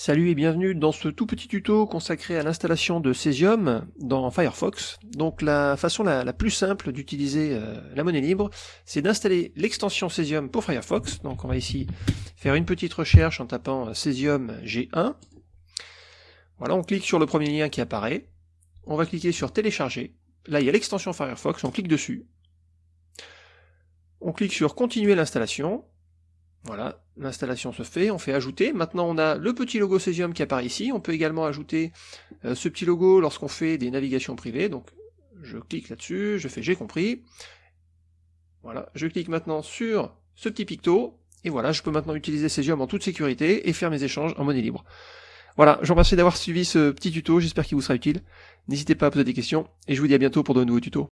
Salut et bienvenue dans ce tout petit tuto consacré à l'installation de Cesium dans Firefox. Donc la façon la, plus simple d'utiliser euh, la monnaie libre, c'est d'installer l'extension Cesium pour Firefox. Donc on va ici faire une petite recherche en tapant Cesium G1. Voilà, on clique sur le premier lien qui apparaît. On va cliquer sur télécharger. Là il y a l'extension Firefox, on clique dessus. On clique sur continuer l'installation. Voilà, l'installation se fait, on fait ajouter. Maintenant on a le petit logo Cesium qui apparaît ici, on peut également ajouter euh, ce petit logo lorsqu'on fait des navigations privées, donc je clique là-dessus, je fais j'ai compris. Voilà, je clique maintenant sur ce petit picto, et voilà, je peux maintenant utiliser Cesium en toute sécurité et faire mes échanges en monnaie libre. Voilà, je vous remercie d'avoir suivi ce petit tuto, j'espère qu'il vous sera utile. N'hésitez pas à poser des questions, et je vous dis à bientôt pour de nouveaux tutos.